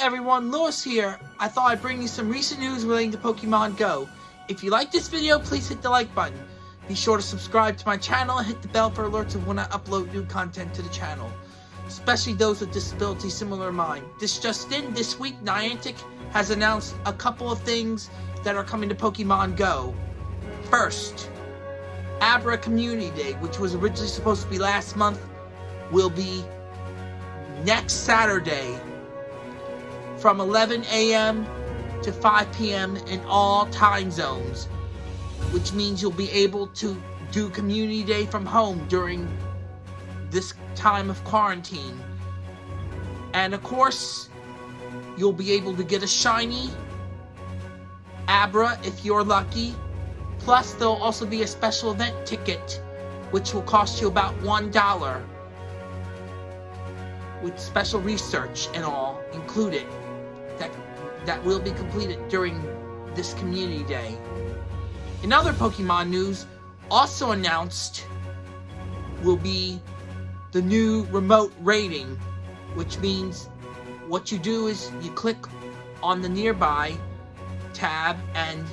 everyone, Lewis here. I thought I'd bring you some recent news relating to Pokemon Go. If you like this video, please hit the like button. Be sure to subscribe to my channel and hit the bell for alerts of when I upload new content to the channel. Especially those with disabilities similar to mine. This just in, this week Niantic has announced a couple of things that are coming to Pokemon Go. First, Abra Community Day, which was originally supposed to be last month, will be next Saturday from 11 a.m. to 5 p.m. in all time zones, which means you'll be able to do Community Day from home during this time of quarantine. And of course, you'll be able to get a shiny Abra if you're lucky. Plus, there'll also be a special event ticket, which will cost you about $1 with special research and all included that will be completed during this community day. In other Pokemon news, also announced will be the new remote raiding, which means what you do is you click on the nearby tab and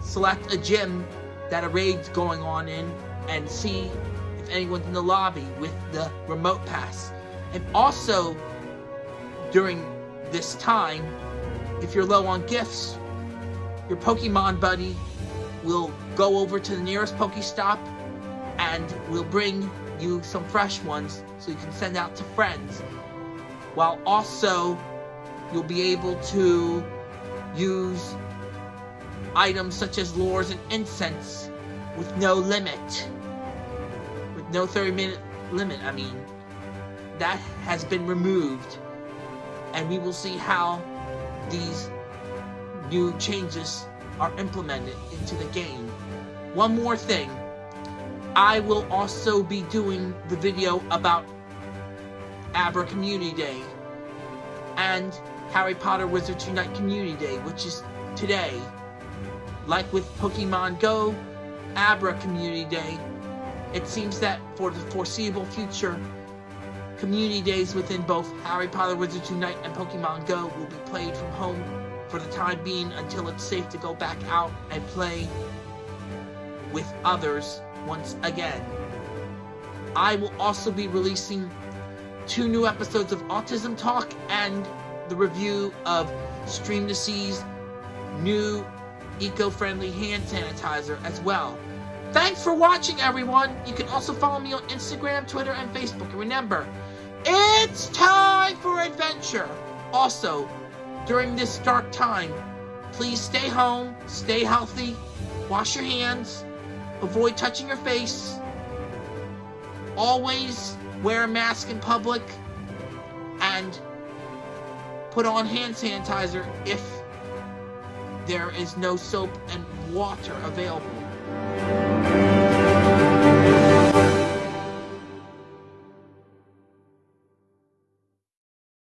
select a gym that a raid's going on in and see if anyone's in the lobby with the remote pass. And also, during this time, if you're low on gifts, your Pokemon buddy will go over to the nearest Pokestop and will bring you some fresh ones so you can send out to friends. While also, you'll be able to use items such as lures and incense with no limit. With no 30 minute limit, I mean. That has been removed. And we will see how these new changes are implemented into the game. One more thing. I will also be doing the video about Abra Community Day and Harry Potter Wizards Unite Community Day, which is today. Like with Pokemon Go, Abra Community Day, it seems that for the foreseeable future, community days within both Harry Potter Wizards Unite and Pokemon Go will be played from home for the time being until it's safe to go back out and play with others once again. I will also be releasing two new episodes of Autism Talk and the review of Stream2Sea's new eco-friendly hand sanitizer as well. Thanks for watching, everyone! You can also follow me on Instagram, Twitter, and Facebook. And remember, it's time for adventure! Also, during this dark time, please stay home, stay healthy, wash your hands, avoid touching your face, always wear a mask in public, and put on hand sanitizer if there is no soap and water available. Thank you.